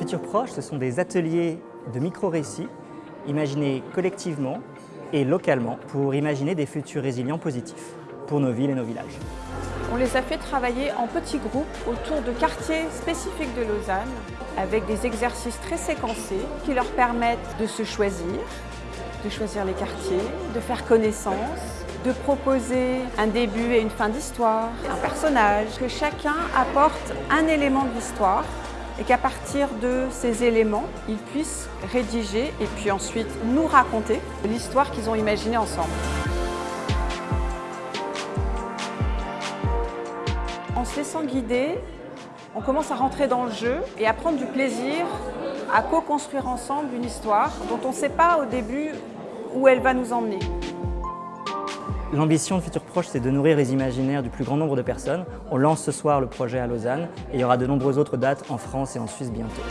Futur Proche, ce sont des ateliers de micro-récits imaginés collectivement et localement pour imaginer des futurs résilients positifs pour nos villes et nos villages. On les a fait travailler en petits groupes autour de quartiers spécifiques de Lausanne avec des exercices très séquencés qui leur permettent de se choisir, de choisir les quartiers, de faire connaissance, de proposer un début et une fin d'histoire, un personnage, que chacun apporte un élément de l'histoire et qu'à partir de ces éléments, ils puissent rédiger et puis ensuite nous raconter l'histoire qu'ils ont imaginée ensemble. En se laissant guider, on commence à rentrer dans le jeu et à prendre du plaisir à co-construire ensemble une histoire dont on ne sait pas au début où elle va nous emmener. L'ambition de Futur Proche, c'est de nourrir les imaginaires du plus grand nombre de personnes. On lance ce soir le projet à Lausanne et il y aura de nombreuses autres dates en France et en Suisse bientôt.